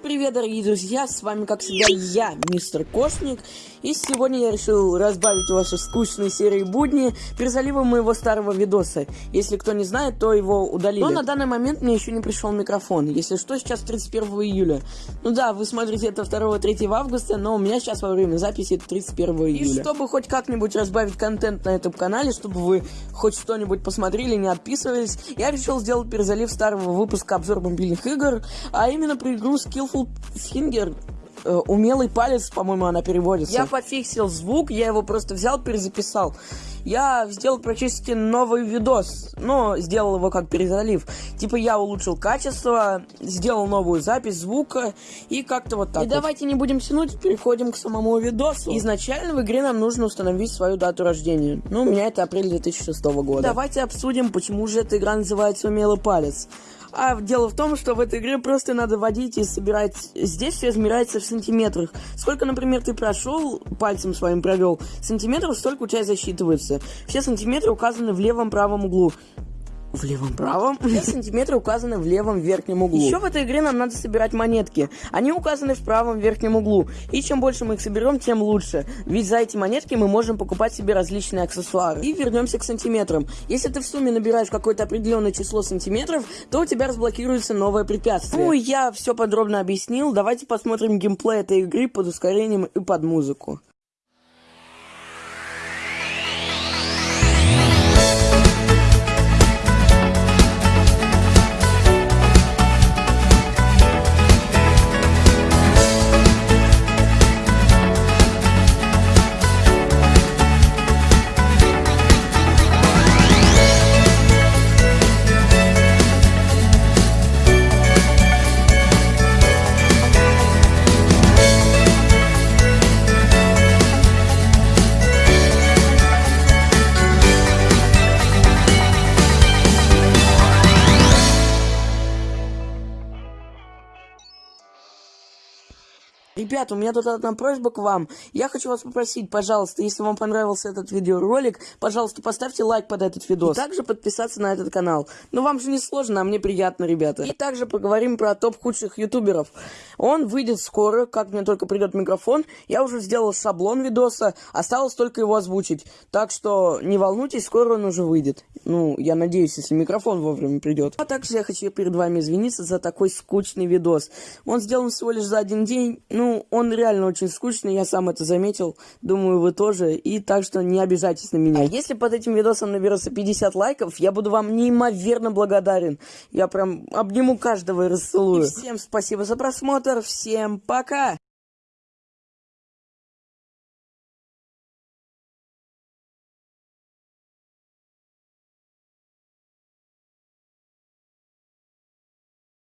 Привет, дорогие друзья, с вами, как всегда, я, мистер Кошник, и сегодня я решил разбавить ваши скучные серии будни перезаливом моего старого видоса. Если кто не знает, то его удалили. Но на данный момент мне еще не пришел микрофон, если что, сейчас 31 июля. Ну да, вы смотрите это 2-3 августа, но у меня сейчас во время записи это 31 июля. И чтобы хоть как-нибудь разбавить контент на этом канале, чтобы вы хоть что-нибудь посмотрели, не отписывались, я решил сделать перезалив старого выпуска обзор мобильных игр, а именно про игру Skillful Finger э, умелый палец, по-моему, она переводится. Я пофиксил звук, я его просто взял, перезаписал. Я сделал практически новый видос, но сделал его как перезалив. Типа я улучшил качество, сделал новую запись звука и как-то вот так. И вот. давайте не будем тянуть, переходим к самому видосу. Изначально в игре нам нужно установить свою дату рождения. Ну, у меня это апрель 2006 года. Давайте обсудим, почему же эта игра называется «Умелый палец». А дело в том, что в этой игре просто надо водить и собирать... Здесь все измеряется в сантиметрах. Сколько, например, ты прошел, пальцем своим провел, сантиметров, столько у тебя засчитывается. Все сантиметры указаны в левом правом углу. В левом правом? Все сантиметры указаны в левом верхнем углу. Еще в этой игре нам надо собирать монетки. Они указаны в правом верхнем углу. И чем больше мы их соберем, тем лучше. Ведь за эти монетки мы можем покупать себе различные аксессуары. И вернемся к сантиметрам. Если ты в сумме набираешь какое-то определенное число сантиметров, то у тебя разблокируется новое препятствие. Ну, я все подробно объяснил. Давайте посмотрим геймплей этой игры под ускорением и под музыку. Ребята, у меня тут одна просьба к вам. Я хочу вас попросить, пожалуйста, если вам понравился этот видеоролик, пожалуйста, поставьте лайк под этот видос. И также подписаться на этот канал. Ну, вам же не сложно, а мне приятно, ребята. И также поговорим про топ худших ютуберов. Он выйдет скоро, как мне только придет микрофон. Я уже сделал шаблон видоса, осталось только его озвучить. Так что не волнуйтесь, скоро он уже выйдет. Ну, я надеюсь, если микрофон вовремя придет. А также я хочу перед вами извиниться за такой скучный видос. Он сделан всего лишь за один день, ну, он реально очень скучный, я сам это заметил. Думаю, вы тоже. И так что не обижайтесь на меня. Если под этим видосом наберется 50 лайков, я буду вам неимоверно благодарен. Я прям обниму каждого и расцелую. И всем спасибо за просмотр. Всем пока!